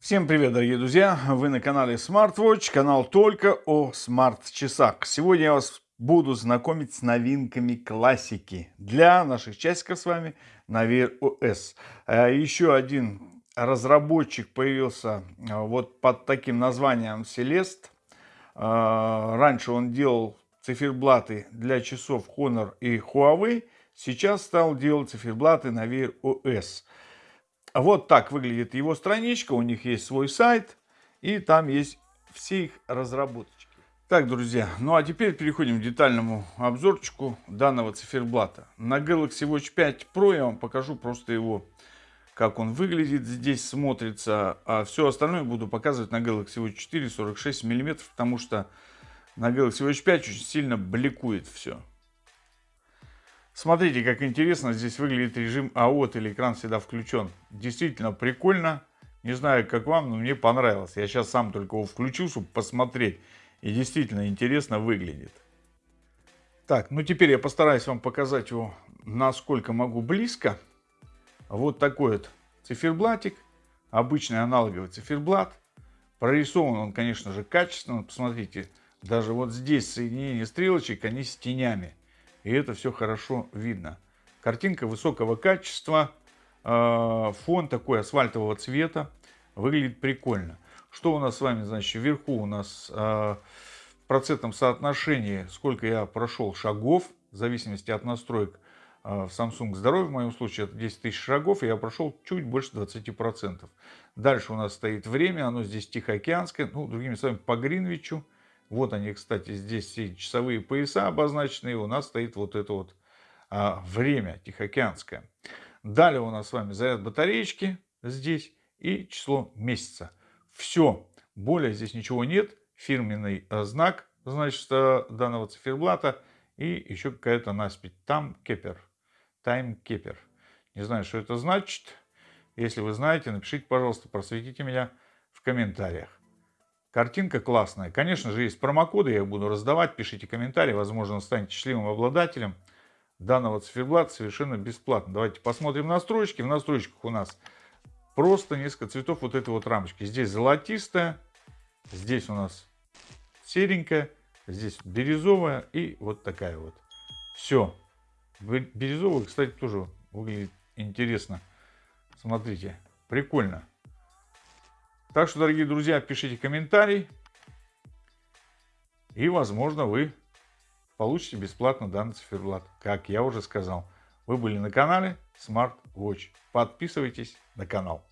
Всем привет, дорогие друзья! Вы на канале SmartWatch, канал только о смарт-часах. Сегодня я вас буду знакомить с новинками классики для наших часиков с вами на Wear OS. А еще один разработчик появился а, вот под таким названием Celeste. А, раньше он делал циферблаты для часов Honor и Huawei. Сейчас стал делать циферблаты на Wear OS. Вот так выглядит его страничка. У них есть свой сайт. И там есть все их разработочки. Так, друзья, ну а теперь переходим к детальному обзорчику данного циферблата. На Galaxy Watch 5 Pro я вам покажу просто его, как он выглядит, здесь смотрится. А все остальное буду показывать на Galaxy Watch 4 46 мм, потому что на Galaxy Watch 5 очень сильно бликует все. Смотрите, как интересно здесь выглядит режим АОТ или экран всегда включен. Действительно прикольно. Не знаю, как вам, но мне понравилось. Я сейчас сам только его включу, чтобы посмотреть. И действительно интересно выглядит. Так, ну теперь я постараюсь вам показать его, насколько могу близко. Вот такой вот циферблатик. Обычный аналоговый циферблат. Прорисован он, конечно же, качественно. Посмотрите, даже вот здесь соединение стрелочек, они с тенями и это все хорошо видно. Картинка высокого качества, э, фон такой асфальтового цвета, выглядит прикольно. Что у нас с вами, значит, вверху у нас э, в процентном соотношении, сколько я прошел шагов, в зависимости от настроек э, в Samsung Здоровье, в моем случае это 10 тысяч шагов, и я прошел чуть больше 20%. Дальше у нас стоит время, оно здесь Тихоокеанское, ну, другими словами, по Гринвичу. Вот они, кстати, здесь все часовые пояса обозначены. И у нас стоит вот это вот а, время тихоокеанское. Далее у нас с вами заряд батареечки здесь и число месяца. Все. Более здесь ничего нет. Фирменный а, знак, значит, а, данного циферблата. И еще какая-то наспить. Там кепер. Тайм кепер. Не знаю, что это значит. Если вы знаете, напишите, пожалуйста, просветите меня в комментариях. Картинка классная. Конечно же, есть промокоды, я их буду раздавать. Пишите комментарии, возможно, станете счастливым обладателем данного циферблата совершенно бесплатно. Давайте посмотрим настройки. В настройках у нас просто несколько цветов вот этой вот рамочки. Здесь золотистая, здесь у нас серенькая, здесь бирюзовая и вот такая вот. Все. Бирюзовая, кстати, тоже выглядит интересно. Смотрите, прикольно. Так что, дорогие друзья, пишите комментарий. И, возможно, вы получите бесплатно данный циферблат. Как я уже сказал, вы были на канале Smart Watch. Подписывайтесь на канал.